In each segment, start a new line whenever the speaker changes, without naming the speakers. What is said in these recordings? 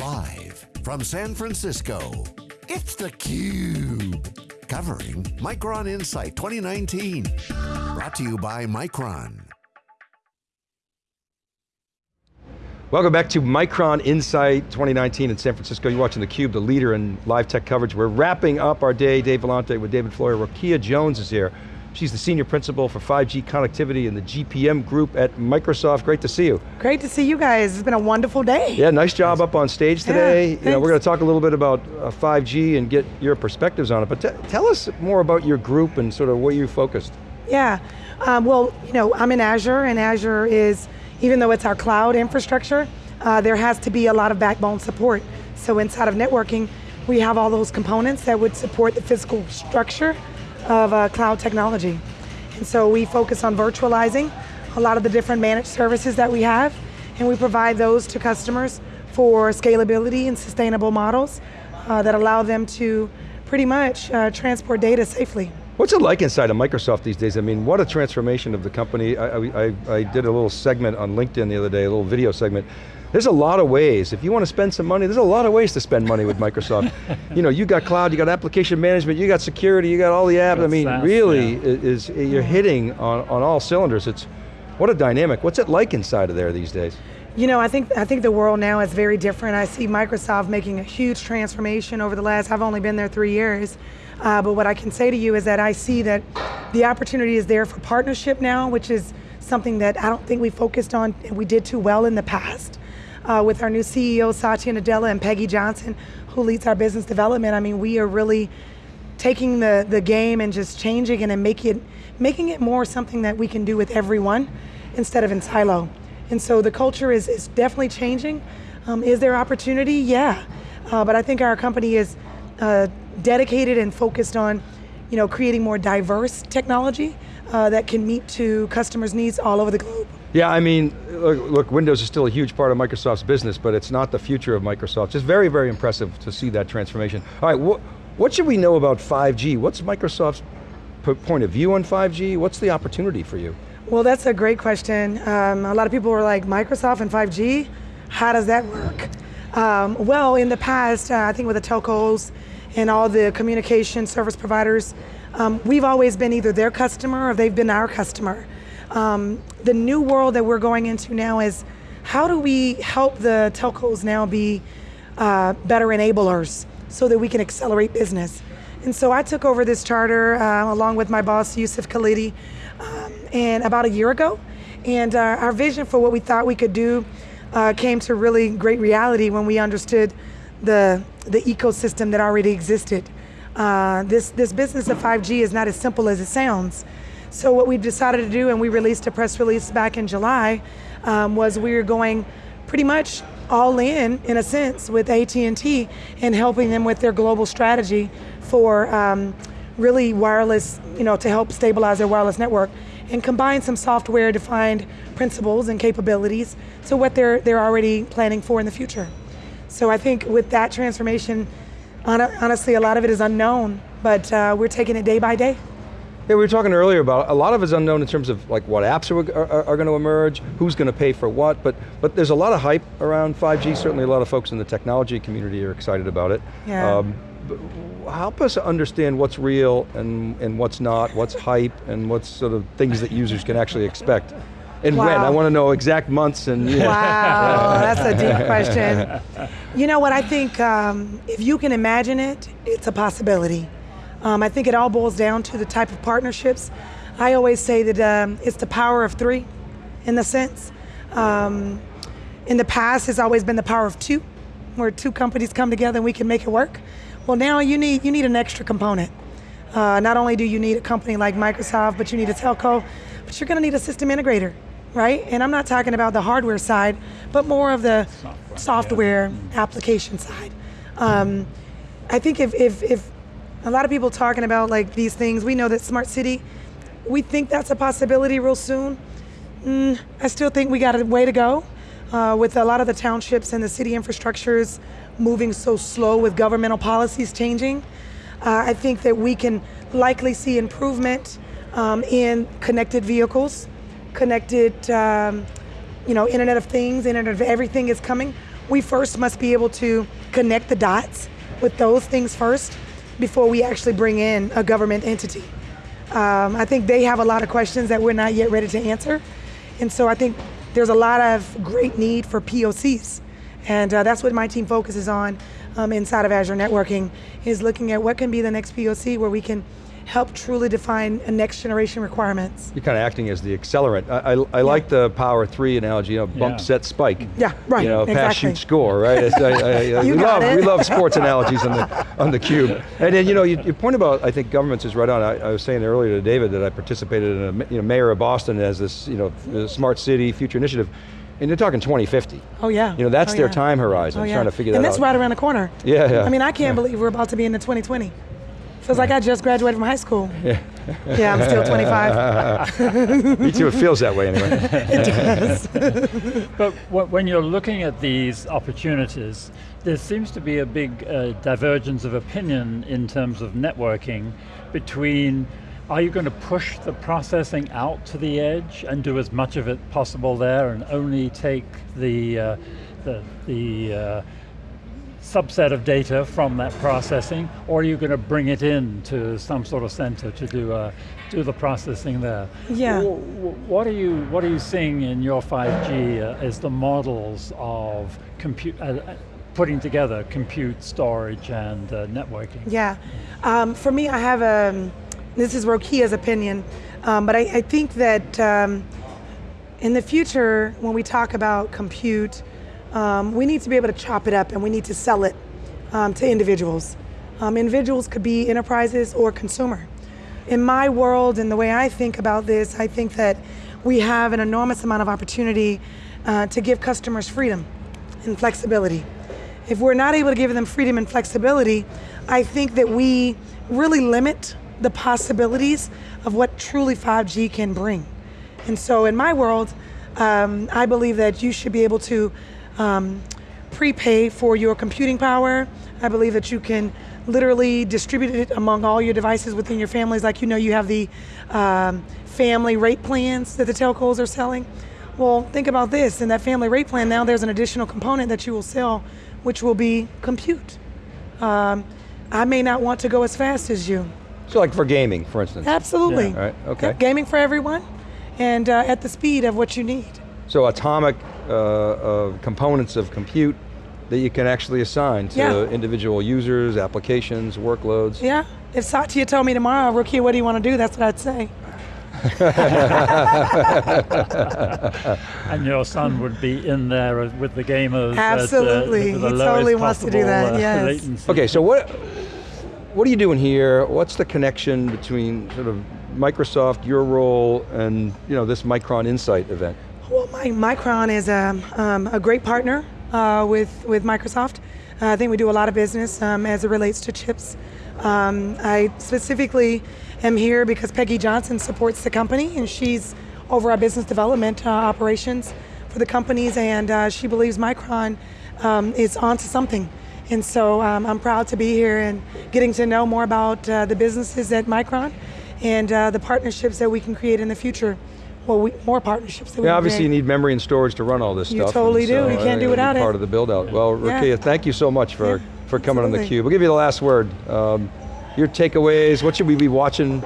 Live from San Francisco, it's theCUBE. Covering Micron Insight 2019. Brought to you by Micron.
Welcome back to Micron Insight 2019 in San Francisco. You're watching theCUBE, the leader in live tech coverage. We're wrapping up our day, Dave Vellante with David Floyer. Rokia Jones is here. She's the Senior Principal for 5G Connectivity in the GPM Group at Microsoft. Great to see you.
Great to see you guys. It's been a wonderful day.
Yeah, nice job up on stage today.
Yeah,
you know, we're going to talk a little bit about uh, 5G and get your perspectives on it, but tell us more about your group and sort of where you focused.
Yeah, um, well, you know, I'm in Azure and Azure is, even though it's our cloud infrastructure, uh, there has to be a lot of backbone support. So inside of networking, we have all those components that would support the physical structure of uh, cloud technology. And so we focus on virtualizing a lot of the different managed services that we have, and we provide those to customers for scalability and sustainable models uh, that allow them to pretty much uh, transport data safely.
What's it like inside of Microsoft these days? I mean, what a transformation of the company. I, I, I did a little segment on LinkedIn the other day, a little video segment, there's a lot of ways. If you want to spend some money, there's a lot of ways to spend money with Microsoft. you know, you got cloud, you got application management, you got security, you got all the apps. I mean, SaaS, really, yeah. is, you're hitting on, on all cylinders. It's, what a dynamic. What's it like inside of there these days?
You know, I think I think the world now is very different. I see Microsoft making a huge transformation over the last, I've only been there three years, uh, but what I can say to you is that I see that the opportunity is there for partnership now, which is something that I don't think we focused on and we did too well in the past uh, with our new CEO, Satya Nadella, and Peggy Johnson, who leads our business development. I mean, we are really taking the, the game and just changing it and make it, making it more something that we can do with everyone instead of in silo. And so the culture is, is definitely changing. Um, is there opportunity? Yeah. Uh, but I think our company is uh, dedicated and focused on you know, creating more diverse technology uh, that can meet to customers' needs all over the globe.
Yeah, I mean, look, look, Windows is still a huge part of Microsoft's business, but it's not the future of Microsoft. Just very, very impressive to see that transformation. All right, wh what should we know about 5G? What's Microsoft's point of view on 5G? What's the opportunity for you?
Well, that's a great question. Um, a lot of people were like, Microsoft and 5G, how does that work? Um, well, in the past, uh, I think with the telcos and all the communication service providers, um, we've always been either their customer or they've been our customer. Um, the new world that we're going into now is how do we help the telcos now be uh, better enablers so that we can accelerate business? And so I took over this charter uh, along with my boss, Yousef Khalidi, um, and about a year ago. And uh, our vision for what we thought we could do uh, came to really great reality when we understood the, the ecosystem that already existed. Uh, this, this business of 5G is not as simple as it sounds. So what we decided to do, and we released a press release back in July, um, was we were going pretty much all in, in a sense, with AT&T and helping them with their global strategy for um, really wireless, you know, to help stabilize their wireless network and combine some software defined principles and capabilities to what they're, they're already planning for in the future. So I think with that transformation, honestly, a lot of it is unknown, but uh, we're taking it day by day.
Yeah, we were talking earlier about a lot of it's unknown in terms of like what apps are, are, are going to emerge, who's going to pay for what, but but there's a lot of hype around 5G. Certainly, a lot of folks in the technology community are excited about it.
Yeah. Um,
help us understand what's real and and what's not, what's hype, and what's sort of things that users can actually expect. And wow. when? I want to know exact months and.
Know. Wow, that's a deep question. You know what, I think um, if you can imagine it, it's a possibility. Um, I think it all boils down to the type of partnerships. I always say that um, it's the power of three, in the sense. Um, in the past, it's always been the power of two, where two companies come together and we can make it work. Well, now you need you need an extra component. Uh, not only do you need a company like Microsoft, but you need a telco, but you're going to need a system integrator, right? And I'm not talking about the hardware side, but more of the software, software yeah. application side. Um, I think if, if, if a lot of people talking about like these things. We know that smart city, we think that's a possibility real soon. Mm, I still think we got a way to go uh, with a lot of the townships and the city infrastructures moving so slow with governmental policies changing. Uh, I think that we can likely see improvement um, in connected vehicles, connected, um, you know, Internet of Things, Internet of Everything is coming. we first must be able to connect the dots with those things first before we actually bring in a government entity. Um, I think they have a lot of questions that we're not yet ready to answer. And so I think there's a lot of great need for POCs. And uh, that's what my team focuses on um, inside of Azure Networking, is looking at what can be the next POC where we can help truly define a next generation requirements.
You're kind of acting as the accelerant. I, I, I like the Power 3 analogy, you know, bump,
Yeah.
set, spike.
Yeah, right,
You know, pass, shoot, score, right? I, I, I-
You
we,
got
love,
it.
we love sports analogies on the, on the cube. And then, you know, you, your point about, I think governments is right on. I, I was saying earlier to David that I participated in a, you know, mayor of Boston as this, you know, smart city future initiative. And they're talking 2050.
Oh yeah.
You know, that's
Oh,
their
yeah.
time horizon,
Oh, yeah.
trying to figure
and
that out.
And that's right around the corner.
Yeah, yeah.
I mean, I can't believe we're about to be in the 2020. Feels like I just graduated from high school. Yeah. Yeah, I'm still 25.
Me too, it feels that way anyway.
it does. But when you're looking at these opportunities, there seems to be a big uh, divergence of opinion in terms of networking between are you going to push the processing out to the edge and do as much of it possible there and only take the, uh, the, the uh, subset of data from that processing, or are you going to bring it in to some sort of center to do, uh, do the processing there?
Yeah.
Wh- wh- What are you What are you seeing in your 5G uh, as the models of compute, uh, uh, putting together compute, storage, and uh, networking?
Yeah. Um, for me, I have a, this is Rokia's opinion, um, but I, I think that um, in the future, when we talk about compute, um, we need to be able to chop it up and we need to sell it um, to individuals. Um, individuals could be enterprises or consumer. In my world and the way I think about this, I think that we have an enormous amount of opportunity uh, to give customers freedom and flexibility. If we're not able to give them freedom and flexibility, I think that we really limit the possibilities of what truly 5G can bring. And so, in my world, um, I believe that you should be able to um, prepay for your computing power. I believe that you can literally distribute it among all your devices within your families. Like you know, you have the um, family rate plans that the telcos are selling. Well, think about this. In that family rate plan, now there's an additional component that you will sell, which will be compute. Um, I may not want to go as fast as you.
so like for gaming, for instance.
Absolutely.
Yeah.
Right, okay.
Yep, gaming for everyone, and uh, at the speed of what you need.
So atomic uh, uh, components of compute that you can actually assign to
Yeah.
individual users, applications, workloads.
Yeah. If Satya told me tomorrow, Rukia, what do you want to do? That's what I'd say.
And your son would be in there with the gamers. at, uh,
Absolutely.
the
He totally wants to do that,
possible, uh,
yes.
latency.
Okay, so what what are you doing here? What's the connection between sort of Microsoft, your role, and you know this Micron Insight event?
Well, my, Micron is a, um, a great partner uh, with, with Microsoft. Uh, I think we do a lot of business um, as it relates to chips. Um, I specifically am here because Peggy Johnson supports the company and she's over our business development uh, operations for the companies and uh, she believes Micron um, is onto something. And so um, I'm proud to be here and getting to know more about uh, the businesses at Micron and uh, the partnerships that we can create in the future. Well, we, more partnerships that we
Yeah,
can
obviously you need memory and storage to run all this
You
stuff.
totally
and
do.
so
You can't do
think it'll
without it.
Part of the build out. Well,
Yeah.
Rakia, thank you so much for,
Yeah,
for coming on
absolutely.
theCUBE. We'll give you the last word. Um, your takeaways, what should we be watching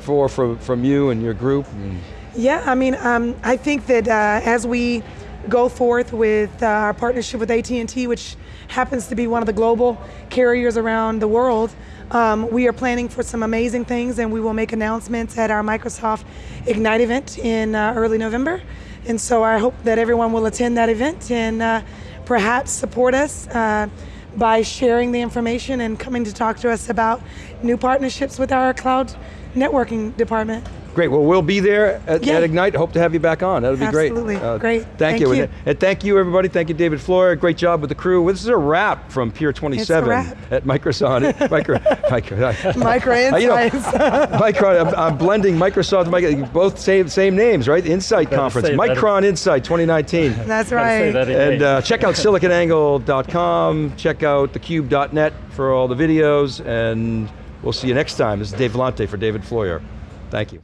for from, from you and your group? And
Yeah, I mean, um, I think that uh, as we go forth with uh, our partnership with AT&T, which happens to be one of the global carriers around the world, um, we are planning for some amazing things, and we will make announcements at our Microsoft Ignite event in uh, early November. And so I hope that everyone will attend that event and uh, perhaps support us. Uh, by sharing the information and coming to talk to us about new partnerships with our cloud networking department.
Great, well we'll be there at,
Yeah.
at Ignite, hope to have you back on, that'll be
Absolutely.
great. Uh,
Great.
Thank,
Thank
you.
you.
And, and thank you everybody, thank you David Floyer, great job with the crew. Well, this is a wrap from Pier 27 at Microsoft. Micro, micro,
Micro
Uh, you know,
insights.
Micron, I'm, I'm blending Microsoft, Micro, both same same names, right? Insight Conference,
say it.
Micron Insight 2019.
That's
Gotta say
right.
that.
And uh, check out siliconangle.com, check out thecube.net for all the videos, and we'll see you next time. This is Dave Vellante for David Floyer. Thank you.